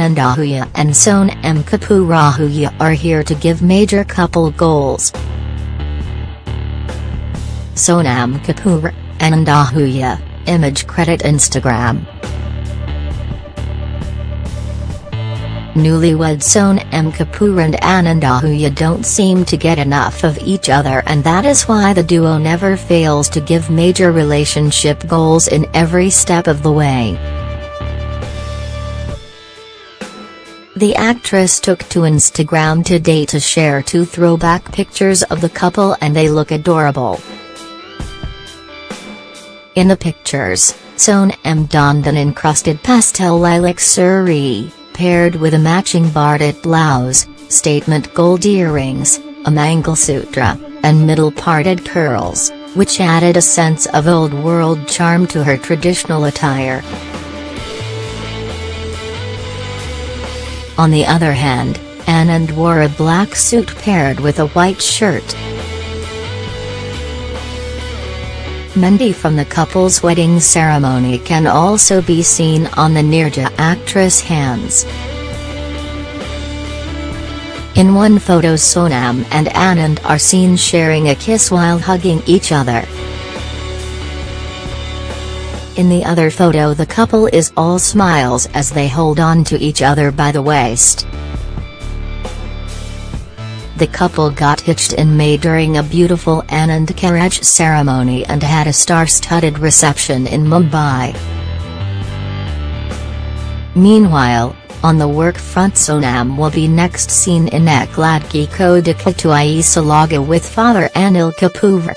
Anand Ahuja and Sonam Kapoor Ahuja are here to give major couple goals. Sonam Kapoor, Anand Ahuja, image credit Instagram. Newlywed Sonam Kapoor and Anand Ahuja don't seem to get enough of each other and that is why the duo never fails to give major relationship goals in every step of the way. The actress took to Instagram today to share two throwback pictures of the couple and they look adorable. In the pictures, Sonam donned an encrusted pastel lilac sari, paired with a matching barded blouse, statement gold earrings, a mangle Mangalsutra, and middle-parted curls, which added a sense of old-world charm to her traditional attire. On the other hand, Anand wore a black suit paired with a white shirt. Mehendi from the couple's wedding ceremony can also be seen on the Neerja actress' hands. In one photo Sonam and Anand are seen sharing a kiss while hugging each other. In the other photo the couple is all smiles as they hold on to each other by the waist. The couple got hitched in May during a beautiful Anand Karaj ceremony and had a star-studded reception in Mumbai. Meanwhile, on the work front Sonam will be next seen in Ek Ladki Ko Dekha Toh Aisa Laga with father Anil Kapoor.